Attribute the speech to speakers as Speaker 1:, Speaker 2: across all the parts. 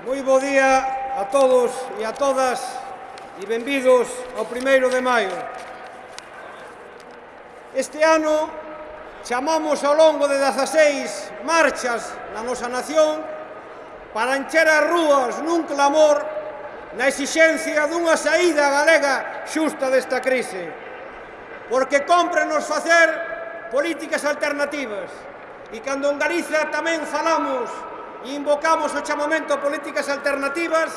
Speaker 1: Moi bo día a todos e a todas e benvidos ao primeiro de maio. Este ano chamamos ao longo de 16 marchas na nosa nación para encher as rúas nun clamor na exixencia dunha saída galega xusta desta crise. Porque cómprenos facer políticas alternativas. E cando en Galiza tamén falamos invocamos o chamamento a políticas alternativas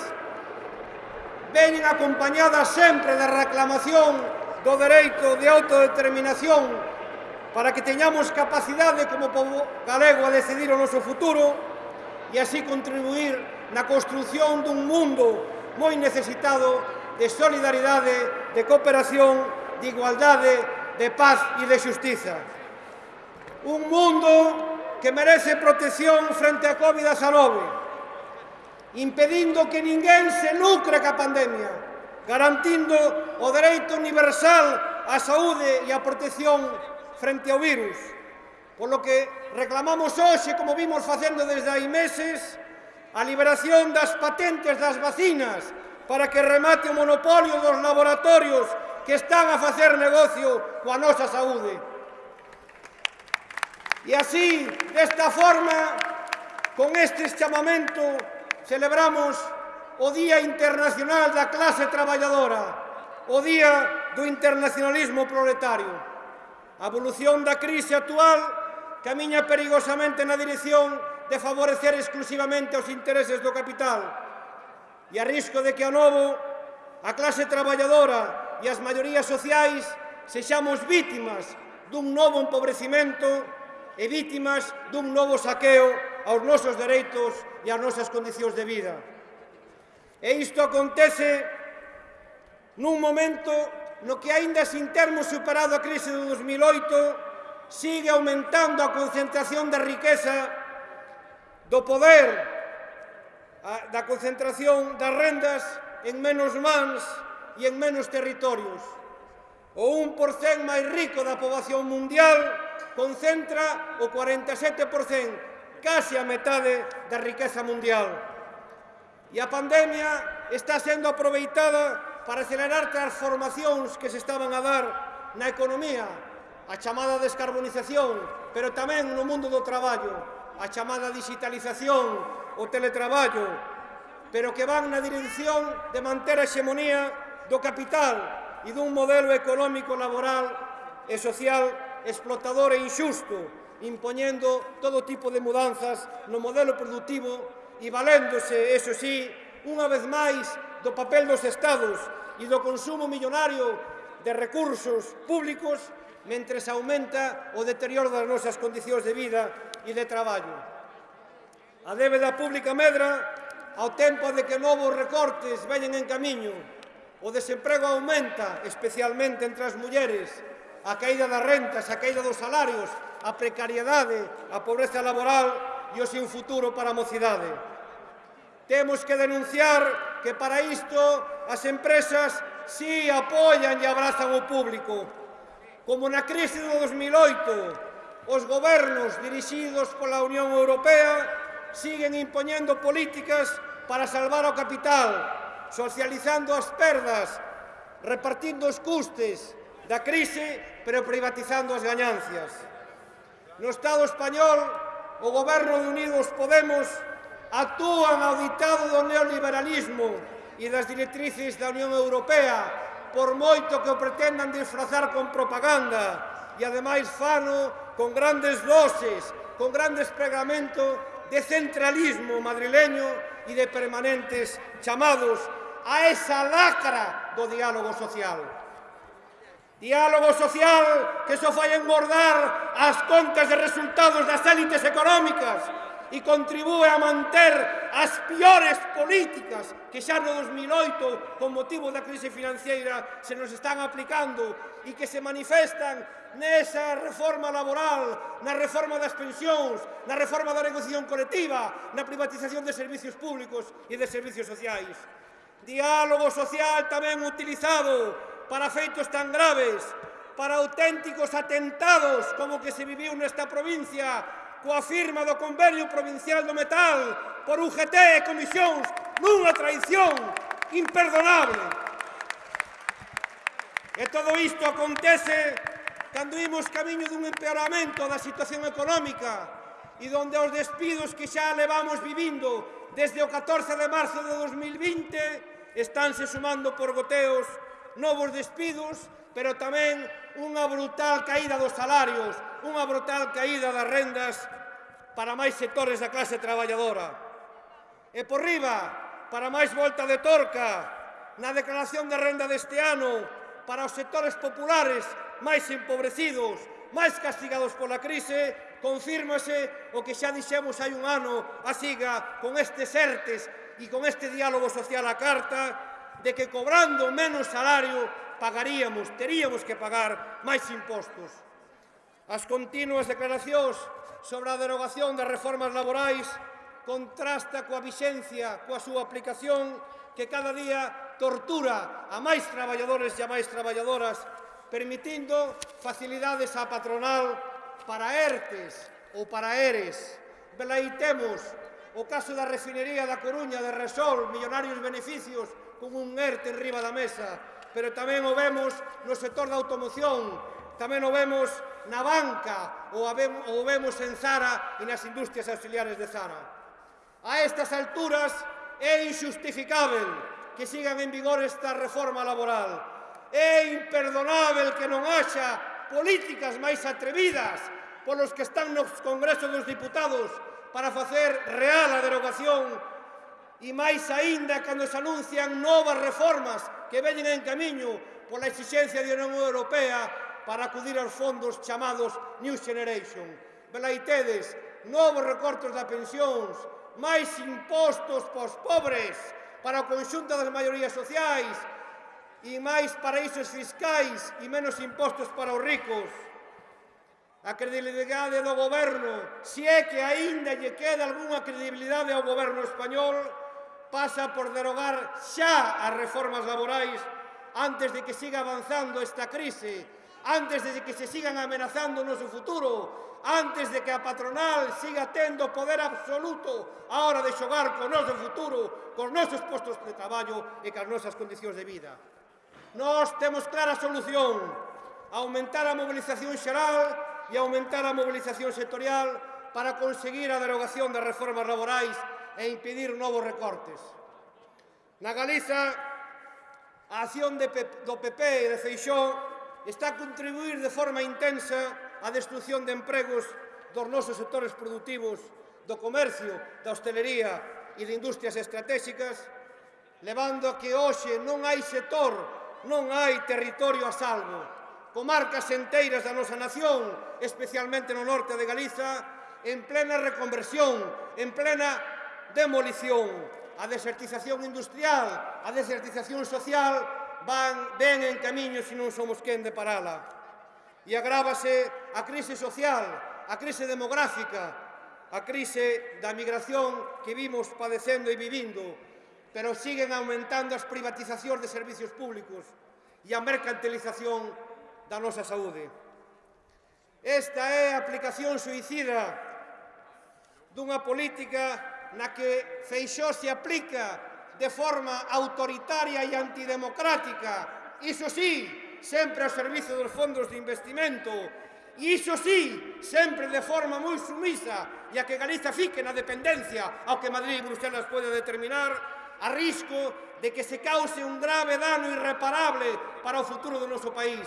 Speaker 1: veñen acompañadas sempre da reclamación do dereito de autodeterminación para que teñamos capacidade como povo galego a decidir o noso futuro e así contribuir na construción dun mundo moi necesitado de solidaridade, de cooperación, de igualdade, de paz e de justiza. Un mundo que merece protección frente a Covid-19, impedindo que ninguén se lucre ca pandemia, garantindo o dereito universal á saúde e á protección frente ao virus. Polo que reclamamos hoxe, como vimos facendo desde hai meses, a liberación das patentes das vacinas para que remate o monopolio dos laboratorios que están a facer negocio coa nosa saúde. E así, desta forma, con este chamamento, celebramos o Día Internacional da Clase Traballadora, o Día do Internacionalismo Proletario. A evolución da crise actual camiña perigosamente na dirección de favorecer exclusivamente os intereses do capital e a risco de que a novo a clase traballadora e as maiorías sociais sexamos vítimas dun novo empobrecimento e vítimas dun novo saqueo aos nosos dereitos e ás nosas condicións de vida. E isto acontece nun momento no que aínda sin termos superado a crise do 2008 sigue aumentando a concentración da riqueza do poder a, da concentración das rendas en menos mans e en menos territorios. O 1% máis rico da poboación mundial concentra o 47%, case a metade da riqueza mundial. E a pandemia está sendo aproveitada para acelerar transformacións que se estaban a dar na economía, a chamada descarbonización, pero tamén no mundo do traballo, a chamada digitalización, o teletraballo, pero que van na dirección de manter a hexemonía do capital e dun modelo económico, laboral e social explotador e injusto, impoñendo todo tipo de mudanzas no modelo productivo e valéndose, eso sí, unha vez máis do papel dos Estados e do consumo millonario de recursos públicos mentres aumenta o deterioro das nosas condicións de vida e de traballo. A débeda pública medra ao tempo de que novos recortes veñen en camiño. O desemprego aumenta, especialmente entre as mulleres, a caída das rentas, a caída dos salarios, a precariedade, a pobreza laboral e o seu futuro para a mocidade. Temos que denunciar que para isto as empresas si sí, apoian e abrazan o público. Como na crise do 2008, os gobernos dirixidos pola Unión Europea siguen impoñendo políticas para salvar o capital, socializando as perdas, repartindo os custes, da crise, pero privatizando as gañancias. No Estado español, o Goberno de Unidos Podemos actúan ao ditado do neoliberalismo e das directrices da Unión Europea, por moito que o pretendan disfrazar con propaganda, e ademais fano con grandes doses, con gran desplegamento de centralismo madrileño e de permanentes chamados a esa lacra do diálogo social. Diálogo social que só fai engordar as contas de resultados das élites económicas e contribúe a manter as piores políticas que xa no 2008, con motivo da crise financiera, se nos están aplicando e que se manifestan nesa reforma laboral, na reforma das pensións, na reforma da negociación colectiva, na privatización de servicios públicos e de servicios sociais. Diálogo social tamén utilizado para feitos tan graves, para auténticos atentados como que se viviu nesta provincia coa firma do Convenio Provincial do Metal por UGT e comisións nunha traición imperdonable. E todo isto acontece cando imos camiño dun empeoramento da situación económica e donde os despidos que xa levamos vivindo desde o 14 de marzo de 2020 estánse sumando por goteos novos despidos, pero tamén unha brutal caída dos salarios, unha brutal caída das rendas para máis sectores da clase traballadora. E por riba, para máis volta de torca, na declaración de renda deste ano, para os sectores populares máis empobrecidos, máis castigados pola crise, confírmase o que xa dixemos hai un ano a siga con estes ERTES e con este diálogo social a carta de que cobrando menos salario pagaríamos, teríamos que pagar máis impostos. As continuas declaracións sobre a derogación das reformas laborais contrasta coa vixencia, coa súa aplicación que cada día tortura a máis traballadores e a máis traballadoras permitindo facilidades á patronal para ERTES ou para ERES. Velaitemos o caso da refinería da Coruña de Resol, millonarios beneficios con un ERTE enriba da mesa, pero tamén o vemos no sector da automoción, tamén o vemos na banca ou o vemos en Zara e nas industrias auxiliares de Zara. A estas alturas é injustificável que sigan en vigor esta reforma laboral. É imperdonável que non haxa políticas máis atrevidas polos que están nos congresos dos diputados para facer real a derogación e máis aínda cando se anuncian novas reformas que veñen en camiño pola exigencia de Unión Europea para acudir aos fondos chamados New Generation. Velaitedes, novos recortes da pensións, máis impostos pos os pobres, para o conxunto das maiorías sociais, e máis paraísos fiscais e menos impostos para os ricos. A credibilidade do goberno, se é que aínda lle queda algunha credibilidade ao goberno español, pasa por derogar xa as reformas laborais antes de que siga avanzando esta crise, antes de que se sigan amenazando o noso futuro, antes de que a patronal siga tendo poder absoluto a hora de xogar con noso futuro, con nosos postos de traballo e con as nosas condicións de vida. Nós temos clara solución, aumentar a mobilización xeral e aumentar a mobilización sectorial para conseguir a derogación das reformas laborais e impedir novos recortes. Na Galiza, a acción de do PP e de Feixó está a contribuir de forma intensa á destrucción de empregos dos nosos sectores productivos, do comercio, da hostelería e de industrias estratégicas, levando a que hoxe non hai sector, non hai territorio a salvo. Comarcas enteiras da nosa nación, especialmente no norte de Galiza, en plena reconversión, en plena demolición. A desertización industrial, a desertización social van ben en camiño se non somos quen de parala. E agrávase a crise social, a crise demográfica, a crise da migración que vimos padecendo e vivindo, pero siguen aumentando as privatizacións de servicios públicos e a mercantilización da nosa saúde. Esta é a aplicación suicida dunha política na que Feixó se aplica de forma autoritaria e antidemocrática, iso sí, sempre ao servizo dos fondos de investimento, e iso sí, sempre de forma moi sumisa, e a que Galiza fique na dependencia ao que Madrid e Bruselas pode determinar, a risco de que se cause un grave dano irreparable para o futuro do noso país.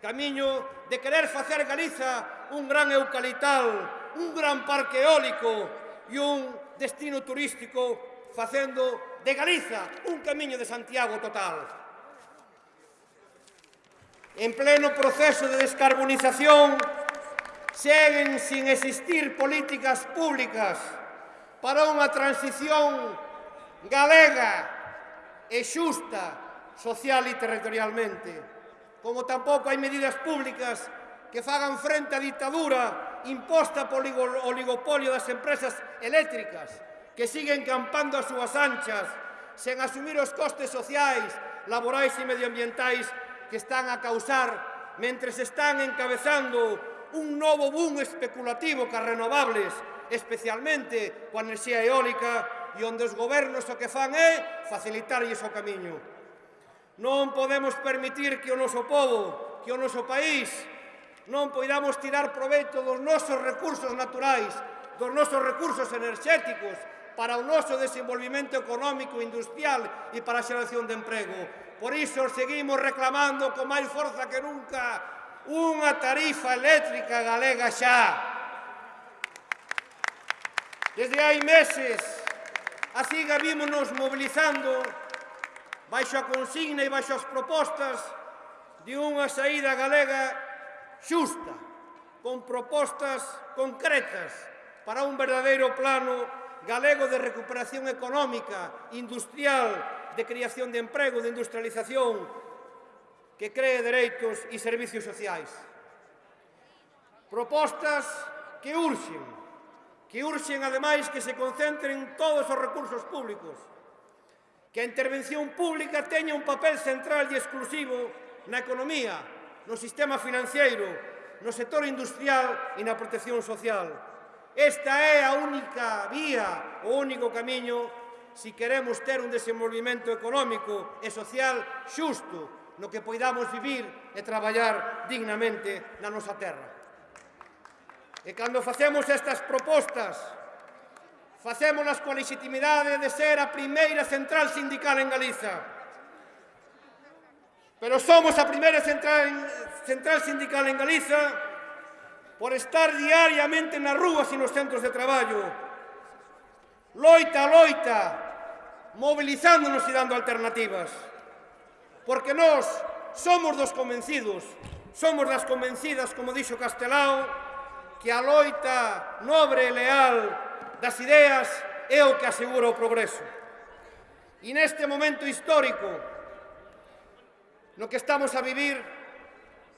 Speaker 1: Camiño de querer facer Galiza un gran eucalital, un gran parque eólico e un destino turístico facendo de Galiza un camiño de Santiago total. En pleno proceso de descarbonización seguen sin existir políticas públicas para unha transición galega e xusta social e territorialmente, como tampouco hai medidas públicas que fagan frente á ditadura imposta polo oligopolio das empresas eléctricas que siguen campando as súas anchas sen asumir os costes sociais, laborais e medioambientais que están a causar mentre se están encabezando un novo boom especulativo que as renovables, especialmente coa enerxía eólica, e onde os gobernos o que fan é facilitarlles o camiño. Non podemos permitir que o noso povo, que o noso país, non poidamos tirar proveito dos nosos recursos naturais, dos nosos recursos enerxéticos, para o noso desenvolvimento económico e industrial e para a xeración de emprego. Por iso seguimos reclamando con máis forza que nunca unha tarifa eléctrica galega xa. Desde hai meses, así gavímonos mobilizando baixo a consigna e baixo as propostas de unha saída galega xusta, con propostas concretas para un verdadeiro plano galego de recuperación económica, industrial, de creación de emprego, de industrialización, que cree dereitos e servicios sociais. Propostas que urxen, que urxen ademais que se concentren todos os recursos públicos, que a intervención pública teña un papel central e exclusivo na economía, no sistema financeiro, no sector industrial e na protección social. Esta é a única vía, o único camiño, se si queremos ter un desenvolvimento económico e social xusto, no que poidamos vivir e traballar dignamente na nosa terra. E cando facemos estas propostas, facémonas coa legitimidade de ser a primeira central sindical en Galiza, pero somos a primeira central, central sindical en Galiza por estar diariamente nas rúas e nos centros de traballo. Loita, loita, movilizándonos e dando alternativas. Porque nós somos dos convencidos, somos das convencidas, como dixo Castelao, que a loita nobre e leal das ideas é o que asegura o progreso. E neste momento histórico, no que estamos a vivir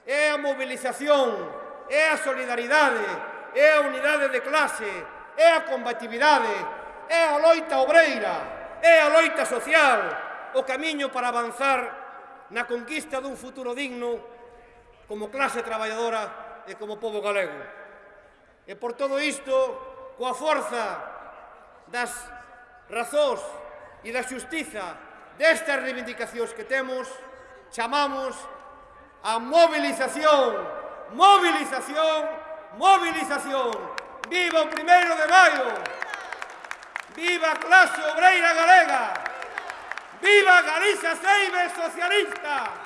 Speaker 1: é a mobilización, é a solidaridade, é a unidade de clase, é a combatividade, é a loita obreira, é a loita social, o camiño para avanzar na conquista dun futuro digno como clase traballadora e como povo galego. E por todo isto, coa forza das razóns e da xustiza destas reivindicacións que temos, chamamos a movilización, movilización, movilización. Viva o primeiro de maio! Viva clase obreira galega! ¡Viva Galicia Seibe Socialista!